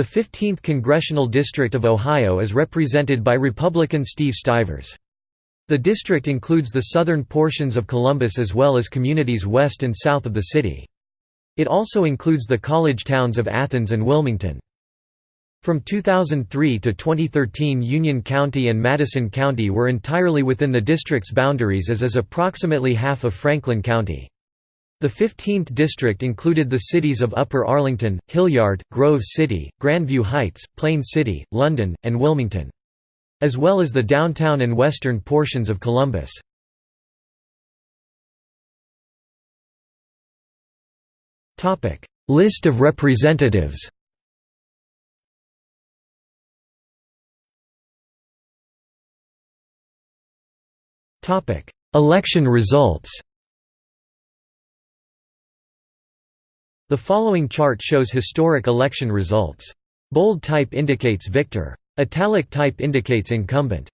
The 15th Congressional District of Ohio is represented by Republican Steve Stivers. The district includes the southern portions of Columbus as well as communities west and south of the city. It also includes the college towns of Athens and Wilmington. From 2003 to 2013 Union County and Madison County were entirely within the district's boundaries as is approximately half of Franklin County. The 15th district included the cities of Upper Arlington, Hilliard, Grove City, Grandview Heights, Plain City, London, and Wilmington. As well as the downtown and western portions of Columbus. List of representatives Election results The following chart shows historic election results. Bold type indicates victor. Italic type indicates incumbent.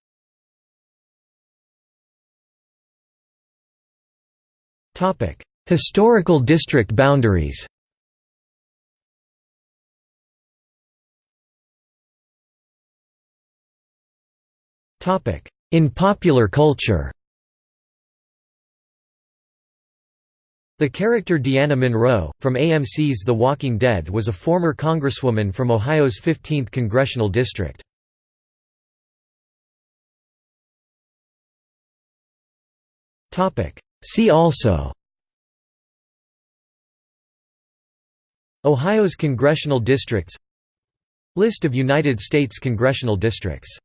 Historical district boundaries In popular culture The character Deanna Monroe, from AMC's The Walking Dead was a former congresswoman from Ohio's 15th congressional district. See also Ohio's congressional districts List of United States congressional districts